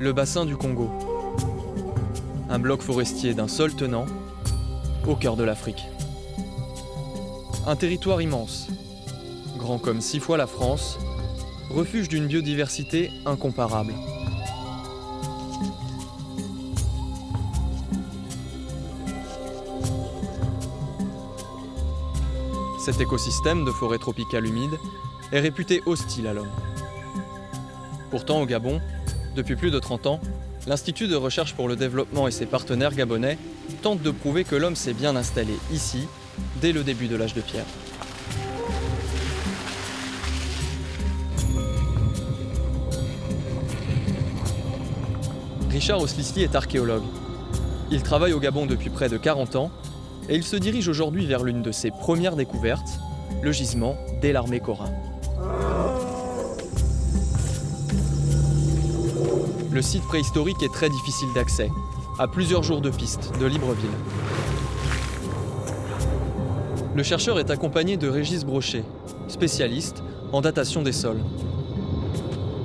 Le bassin du Congo. Un bloc forestier d'un seul tenant, au cœur de l'Afrique. Un territoire immense, grand comme six fois la France, refuge d'une biodiversité incomparable. Cet écosystème de forêt tropicale humide est réputé hostile à l'homme. Pourtant, au Gabon, depuis plus de 30 ans, l'Institut de recherche pour le développement et ses partenaires gabonais tentent de prouver que l'homme s'est bien installé ici dès le début de l'âge de pierre. Richard Oslisli est archéologue. Il travaille au Gabon depuis près de 40 ans et il se dirige aujourd'hui vers l'une de ses premières découvertes, le gisement d'Elarmé Cora. Le site préhistorique est très difficile d'accès, à plusieurs jours de piste de Libreville. Le chercheur est accompagné de Régis Brochet, spécialiste en datation des sols.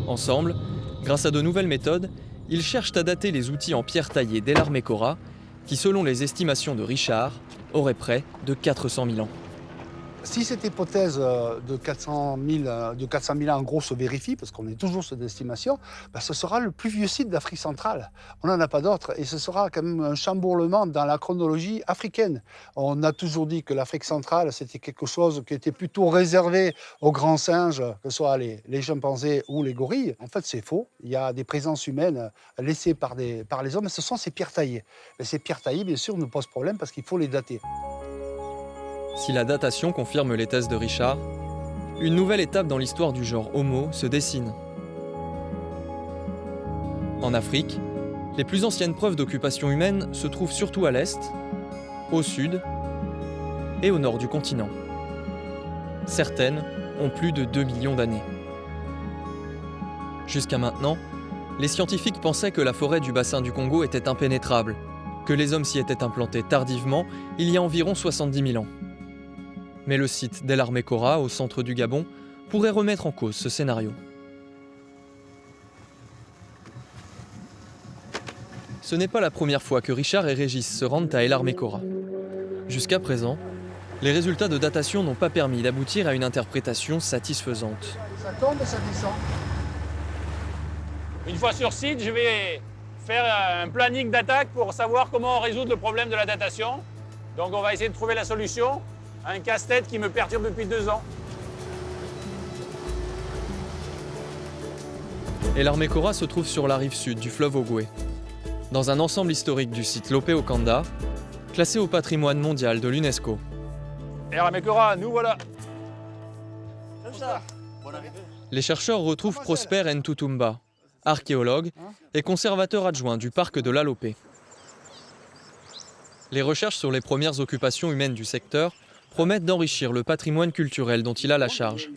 Ensemble, grâce à de nouvelles méthodes, ils cherchent à dater les outils en pierre taillée d'Elarmé-Cora, qui, selon les estimations de Richard, auraient près de 400 000 ans. Si cette hypothèse euh, de 400 000, euh, de 400 000 ans en gros se vérifie, parce qu'on est toujours sur des estimations, ben, ce sera le plus vieux site d'Afrique centrale. On n'en a pas d'autre et ce sera quand même un chambourlement dans la chronologie africaine. On a toujours dit que l'Afrique centrale, c'était quelque chose qui était plutôt réservé aux grands singes, que ce soit les, chimpanzés ou les gorilles. En fait, c'est faux. Il y a des présences humaines laissées par, les hommes, ce sont ces pierres taillées. Et ces pierres taillées, bien sûr, nous posent problème parce qu'il faut les dater. Si la datation confirme les thèses de Richard, une nouvelle étape dans l'histoire du genre Homo se dessine. En Afrique, les plus anciennes preuves d'occupation humaine se trouvent surtout à l'est, au sud et au nord du continent. Certaines ont plus de 2 millions d'années. Jusqu'à maintenant, les scientifiques pensaient que la forêt du bassin du Congo était impénétrable, que les hommes s'y étaient implantés tardivement, il y a environ 70 000 ans. Mais le site d'El Armekora, au centre du Gabon, pourrait remettre en cause ce scénario. Ce n'est pas la première fois que Richard et Régis se rendent à El Armekora. Jusqu'à présent, les résultats de datation n'ont pas permis d'aboutir à une interprétation satisfaisante. Ça tombe et ça descend. Une fois sur site, je vais faire un planning d'attaque pour savoir comment résoudre le problème de la datation. Donc on va essayer de trouver la solution un casse-tête qui me perturbe depuis deux ans. Et l'Armekora se trouve sur la rive sud du fleuve Ogoué, dans un ensemble historique du site Lopé Okanda, classé au patrimoine mondial de l'UNESCO. Et Ramekora, nous voilà. Les chercheurs retrouvent Prosper Ntutumba, archéologue et conservateur adjoint du parc de l'Alopé. Les recherches sur les premières occupations humaines du secteur promettent d'enrichir le patrimoine culturel dont il a la charge.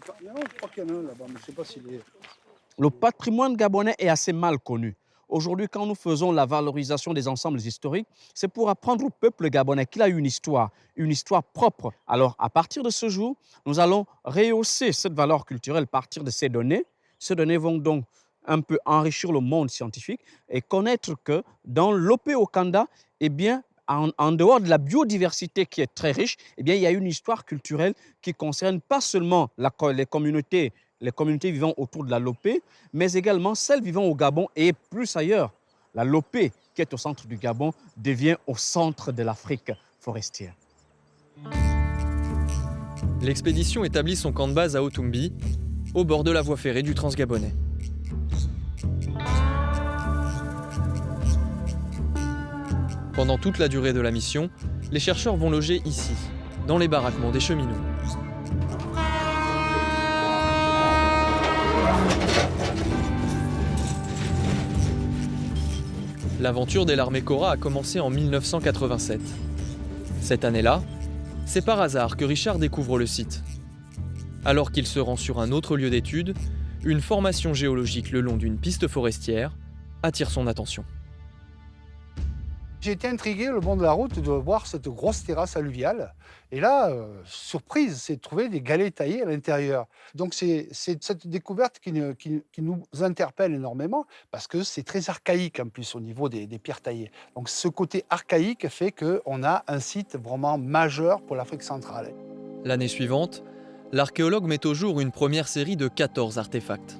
Le patrimoine gabonais est assez mal connu. Aujourd'hui, quand nous faisons la valorisation des ensembles historiques, c'est pour apprendre au peuple gabonais qu'il a une histoire, une histoire propre. Alors, à partir de ce jour, nous allons rehausser cette valeur culturelle à partir de ces données. Ces données vont donc un peu enrichir le monde scientifique et connaître que dans l'OP Okanda, eh bien, en, dehors de la biodiversité qui est très riche, eh il y a une histoire culturelle qui concerne pas seulement la, les communautés les communautés vivant autour de la Lopé, mais également celles vivant au Gabon et plus ailleurs. La Lopé, qui est au centre du Gabon, devient au centre de l'Afrique forestière. L'expédition établit son camp de base à Otumbi, au bord de la voie ferrée du Transgabonais. Pendant toute la durée de la mission, les chercheurs vont loger ici, dans les baraquements des cheminots. L'aventure des larmées Cora a commencé en 1987. Cette année-là, c'est par hasard que Richard découvre le site. Alors qu'il se rend sur un autre lieu d'étude, une formation géologique le long d'une piste forestière attire son attention. J'ai été intrigué le long de la route de voir cette grosse terrasse alluviale. Et là, euh, surprise, c'est de trouver des galets taillés à l'intérieur. Donc c'est cette découverte qui, nous interpelle énormément parce que c'est très archaïque en plus au niveau des, des pierres taillées. Donc ce côté archaïque fait qu'on a un site vraiment majeur pour l'Afrique centrale. L'année suivante, l'archéologue met au jour une première série de 14 artefacts.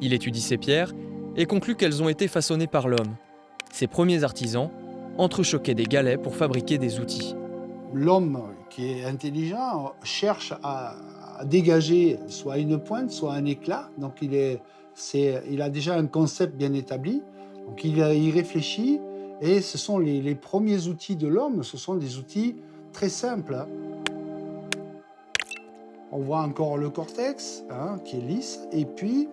Il étudie ces pierres et conclut qu'elles ont été façonnées par l'homme. Ses premiers artisans entrechoquer des galets pour fabriquer des outils. L'homme qui est intelligent cherche à, dégager soit une pointe, soit un éclat. Donc il, a déjà un concept bien établi. Donc il y réfléchit et ce sont les, premiers outils de l'homme, ce sont des outils très simples. On voit encore le cortex hein, qui est lisse et puis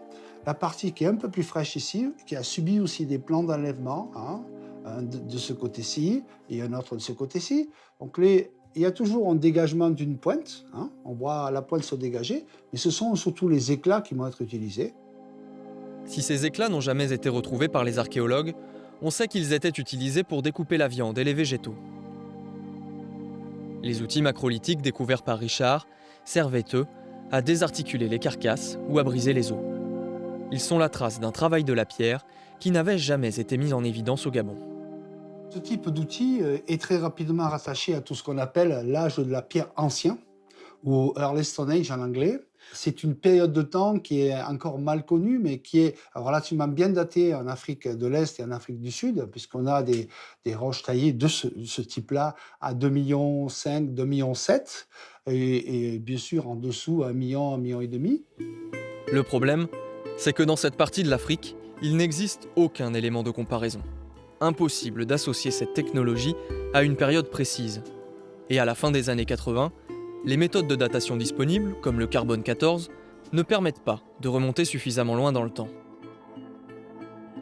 la partie qui est un peu plus fraîche ici, qui a subi aussi des plans d'enlèvement. Hein, de, ce côté-ci et un autre de ce côté-ci. Donc il y a toujours un dégagement d'une pointe, hein. on voit la pointe se dégager, mais ce sont surtout les éclats qui vont être utilisés. Si ces éclats n'ont jamais été retrouvés par les archéologues, on sait qu'ils étaient utilisés pour découper la viande et les végétaux. Les outils macrolithiques découverts par Richard servaient, eux, à désarticuler les carcasses ou à briser les os. Ils sont la trace d'un travail de la pierre qui n'avait jamais été mis en évidence au Gabon. Ce type d'outil euh, est très rapidement rattaché à tout ce qu'on appelle l'âge de la pierre ancien, ou Early Stone Age en anglais. C'est une période de temps qui est encore mal connue, mais qui est relativement bien datée en Afrique de l'Est et en Afrique du Sud, puisqu'on a des, roches taillées de ce, type-là à 2,5 millions, 2,7 millions, et, et bien sûr en dessous à 1 million, 1 million et demi. Le problème, c'est que dans cette partie de l'Afrique, il n'existe aucun élément de comparaison impossible d'associer cette technologie à une période précise. Et à la fin des années 80, les méthodes de datation disponibles, comme le carbone 14, ne permettent pas de remonter suffisamment loin dans le temps.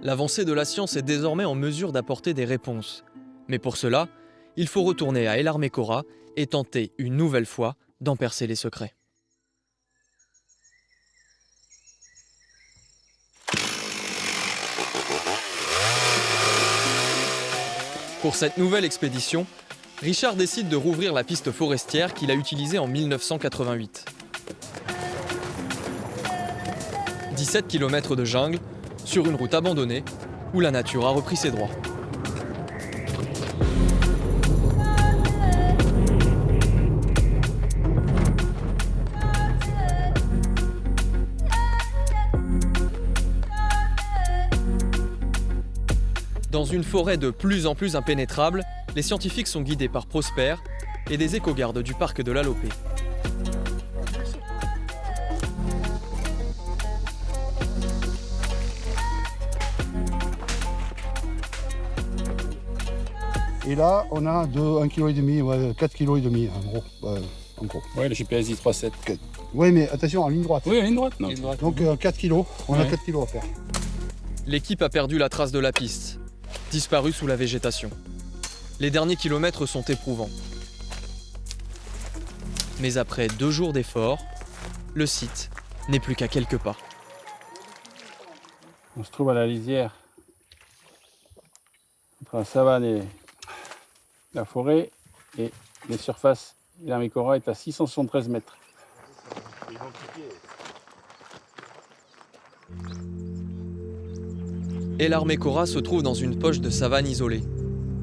L'avancée de la science est désormais en mesure d'apporter des réponses. Mais pour cela, il faut retourner à El Armecora et tenter une nouvelle fois d'en percer les secrets. Pour cette nouvelle expédition, Richard décide de rouvrir la piste forestière qu'il a utilisée en 1988. 17 km de jungle, sur une route abandonnée, où la nature a repris ses droits. Dans une forêt de plus en plus impénétrable, les scientifiques sont guidés par Prosper et des éco-gardes du parc de l'Alopé. Et là, on a de 1,5 kg, ouais, 4 kg et demi, en gros. en gros. Ouais, le GPS dit 3,7. Oui, mais attention, en ligne droite. Oui, en ligne droite. Donc 4 euh, kg, on a 4 kg à faire. L'équipe a perdu la trace de la piste disparu sous la végétation. Les derniers kilomètres sont éprouvants. Mais après deux jours d'efforts, le site n'est plus qu'à quelques pas. On se trouve à la lisière entre la savane et la forêt et les surfaces. L'Armicora est à 673 mètres. Et l'armée Cora se trouve dans une poche de savane isolée,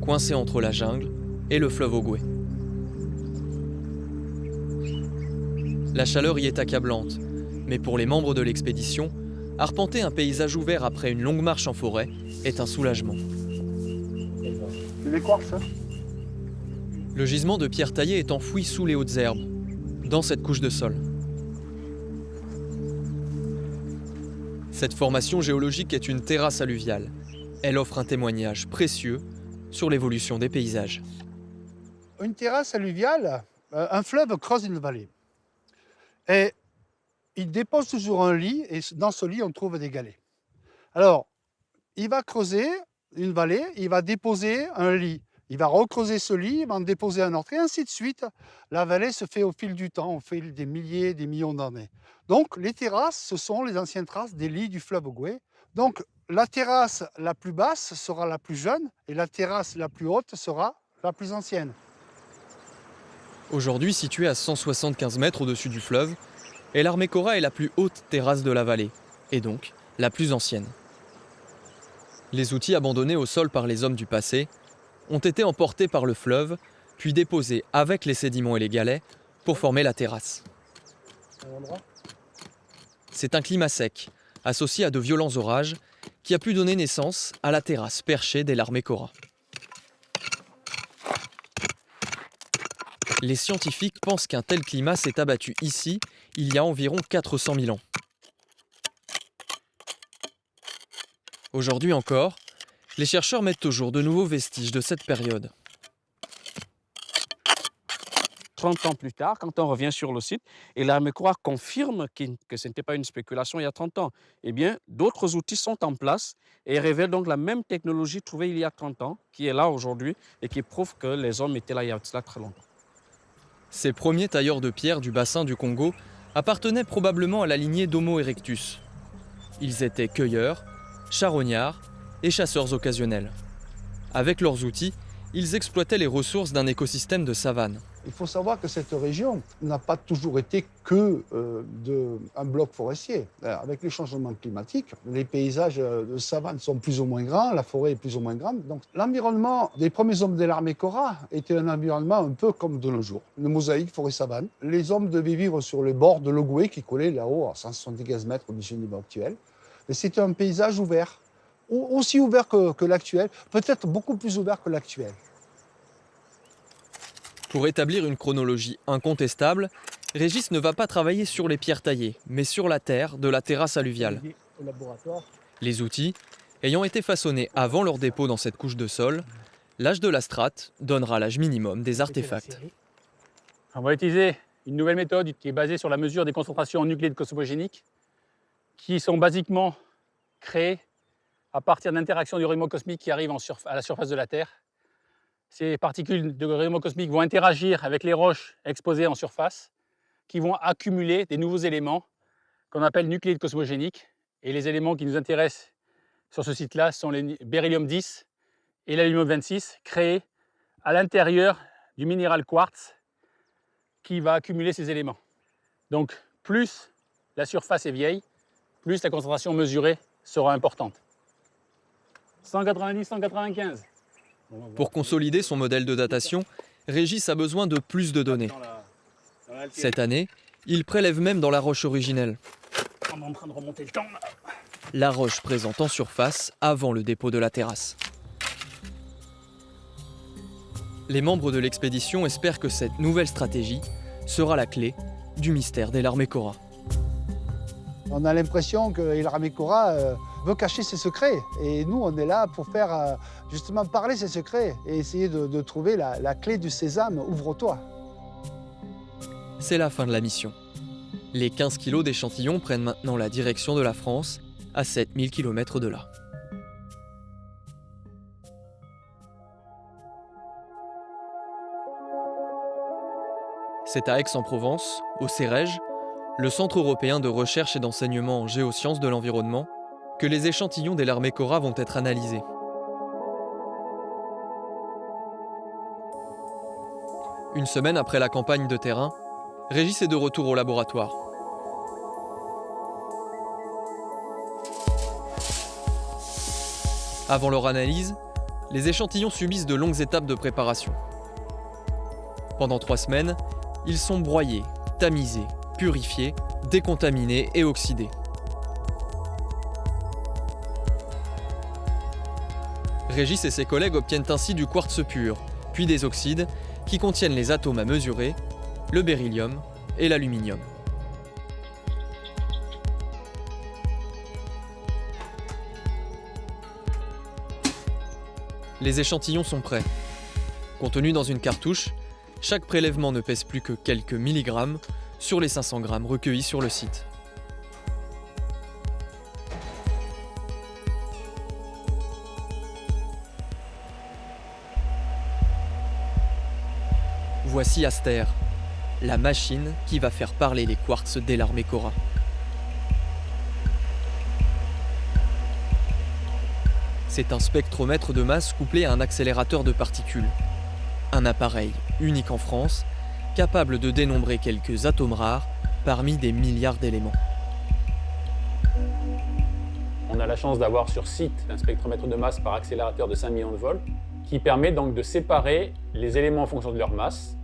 coincée entre la jungle et le fleuve Ogoué. La chaleur y est accablante, mais pour les membres de l'expédition, arpenter un paysage ouvert après une longue marche en forêt est un soulagement. Hein. Le gisement de pierre taillée est enfoui sous les hautes herbes, dans cette couche de sol. Cette formation géologique est une terrasse alluviale. Elle offre un témoignage précieux sur l'évolution des paysages. Une terrasse alluviale, euh, un fleuve creuse une vallée. Et il dépose toujours un lit, et dans ce lit, on trouve des galets. Alors, il va creuser une vallée, il va déposer un lit. Il va recreuser ce lit, il va en déposer un autre, et ainsi de suite. La vallée se fait au fil du temps, au fil des milliers, des millions d'années. Donc, les terrasses, ce sont les anciennes traces des lits du fleuve Goué. Donc, La terrasse la plus basse sera la plus jeune et la terrasse la plus haute sera la plus ancienne. Aujourd'hui située à 175 mètres au-dessus du fleuve, El Armecora est la plus haute terrasse de la vallée, et donc la plus ancienne. Les outils abandonnés au sol par les hommes du passé ont été emportés par le fleuve, puis déposés avec les sédiments et les galets pour former la terrasse. C'est un climat sec, associé à de violents orages, qui a pu donner naissance à la terrasse perchée des Cora. Les scientifiques pensent qu'un tel climat s'est abattu ici il y a environ 400 000 ans. Aujourd'hui encore, les chercheurs mettent au jour de nouveaux vestiges de cette période. 30 ans plus tard, quand on revient sur le site, et l'armée croix confirme que ce n'était pas une spéculation il y a 30 ans, eh bien, d'autres outils sont en place et révèlent donc la même technologie trouvée il y a 30 ans, qui est là aujourd'hui et qui prouve que les hommes étaient là il y a très longtemps. Ces premiers tailleurs de pierre du bassin du Congo appartenaient probablement à la lignée d'Homo erectus. Ils étaient cueilleurs, charognards et chasseurs occasionnels. Avec leurs outils, ils exploitaient les ressources d'un écosystème de savane. Il faut savoir que cette région n'a pas toujours été que euh, de, un bloc forestier. Euh, avec les changements climatiques, les paysages euh, de savane sont plus ou moins grands, la forêt est plus ou moins grande. Donc l'environnement des premiers hommes de l'armée Cora était un environnement un peu comme de nos jours, une mosaïque forêt-savane. Les hommes devaient vivre sur les bords de l'Ogoué qui collait là-haut à 175 mètres du niveau actuel. C'était un paysage ouvert, aussi ouvert que l'actuel, peut-être beaucoup plus ouvert que l'actuel. Pour établir une chronologie incontestable, Régis ne va pas travailler sur les pierres taillées, mais sur la terre de la terrasse alluviale. Les outils, ayant été façonnés avant leur dépôt dans cette couche de sol, l'âge de la strate donnera l'âge minimum des artefacts. On va utiliser une nouvelle méthode qui est basée sur la mesure des concentrations en nucléides cosmogéniques, qui sont basiquement créées à partir d'interactions du rayonnement cosmique qui arrivent à la surface de la Terre ces particules de rayonnement cosmique vont interagir avec les roches exposées en surface, qui vont accumuler des nouveaux éléments qu'on appelle nucléides cosmogéniques. Et les éléments qui nous intéressent sur ce site-là sont les beryllium 10 et l'aluminium 26, créés à l'intérieur du minéral quartz qui va accumuler ces éléments. Donc plus la surface est vieille, plus la concentration mesurée sera importante. 190-195. Pour consolider son modèle de datation, Régis a besoin de plus de données. Cette année, il prélève même dans la roche originelle. La roche présente en surface avant le dépôt de la terrasse. Les membres de l'expédition espèrent que cette nouvelle stratégie sera la clé du mystère des larmes Cora. On a l'impression que l'armée Cora euh, veut cacher ses secrets. Et nous, on est là pour faire euh, justement parler ses secrets et essayer de, trouver la, clé du sésame, ouvre-toi. C'est la fin de la mission. Les 15 kilos d'échantillons prennent maintenant la direction de la France, à 7000 km de là. C'est à Aix-en-Provence, au CEREG, le Centre européen de recherche et d'enseignement en géosciences de l'environnement, que les échantillons des larmes Cora vont être analysés. Une semaine après la campagne de terrain, Régis est de retour au laboratoire. Avant leur analyse, les échantillons subissent de longues étapes de préparation. Pendant trois semaines, ils sont broyés, tamisés, purifiés, décontaminés et oxydés. Régis et ses collègues obtiennent ainsi du quartz pur, puis des oxydes, qui contiennent les atomes à mesurer, le beryllium et l'aluminium. Les échantillons sont prêts. Contenus dans une cartouche, chaque prélèvement ne pèse plus que quelques milligrammes sur les 500 grammes recueillis sur le site. Voici Aster, la machine qui va faire parler les quartz dès l'armée Cora. C'est un spectromètre de masse couplé à un accélérateur de particules. Un appareil unique en France, capable de dénombrer quelques atomes rares parmi des milliards d'éléments. On a la chance d'avoir sur site un spectromètre de masse par accélérateur de 5 millions de volts qui permet donc de séparer les éléments en fonction de leur masse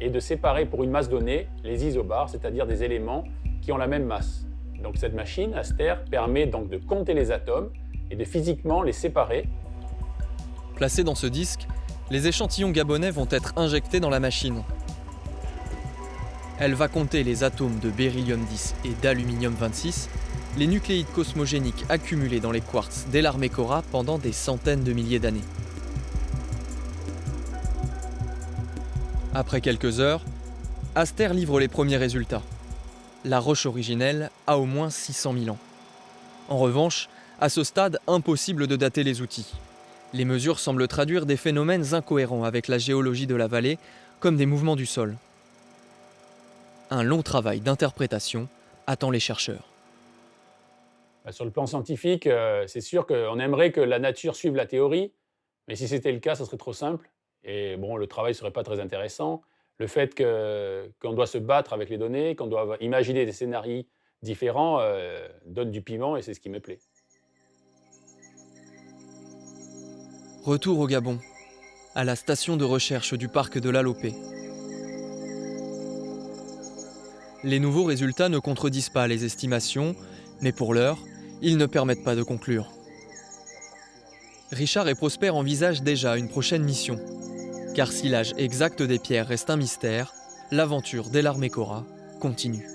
et de séparer pour une masse donnée les isobars, c'est-à-dire des éléments qui ont la même masse. Donc cette machine, Aster, permet donc de compter les atomes et de physiquement les séparer. Placés dans ce disque, les échantillons gabonais vont être injectés dans la machine. Elle va compter les atomes de beryllium 10 et d'aluminium 26, les nucléides cosmogéniques accumulés dans les quartz d'Elarmecora pendant des centaines de milliers d'années. Après quelques heures, Aster livre les premiers résultats. La roche originelle a au moins 600 000 ans. En revanche, à ce stade, impossible de dater les outils. Les mesures semblent traduire des phénomènes incohérents avec la géologie de la vallée, comme des mouvements du sol. Un long travail d'interprétation attend les chercheurs. Bah, sur le plan scientifique, euh, c'est sûr qu'on aimerait que la nature suive la théorie, mais si c'était le cas, ça serait trop simple. Et bon, le travail ne serait pas très intéressant. Le fait qu'on doit se battre avec les données, qu'on doit imaginer des scénarios différents, euh, donne du piment et c'est ce qui me plaît. Retour au Gabon, à la station de recherche du parc de l'Alopé. Les nouveaux résultats ne contredisent pas les estimations, mais pour l'heure, ils ne permettent pas de conclure. Richard et Prosper envisagent déjà une prochaine mission. Car si l'âge exact des pierres reste un mystère, l'aventure d'Elarmecora continue.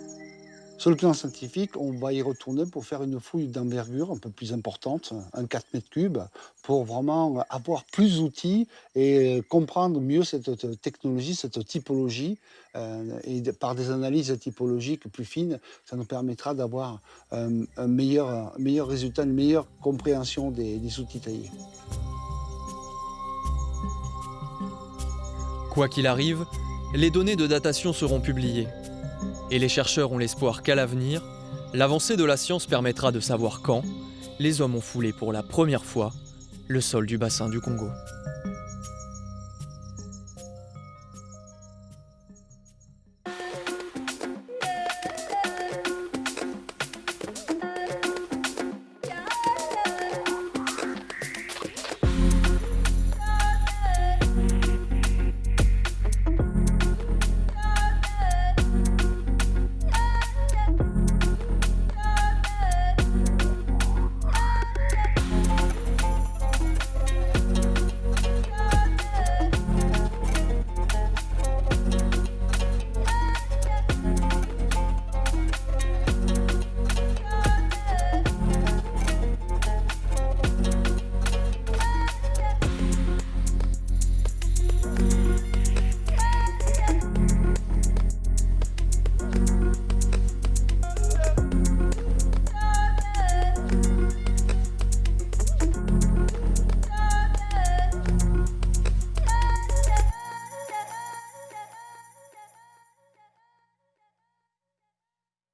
Sur le plan scientifique, on va y retourner pour faire une fouille d'envergure un peu plus importante, un 4 mètres cubes, pour vraiment avoir plus d'outils et comprendre mieux cette technologie, cette typologie. Euh, et par des analyses typologiques plus fines, ça nous permettra d'avoir un, meilleur, résultat, une meilleure compréhension des, des outils taillés. Quoi qu'il arrive, les données de datation seront publiées et les chercheurs ont l'espoir qu'à l'avenir, l'avancée de la science permettra de savoir quand les hommes ont foulé pour la première fois le sol du bassin du Congo.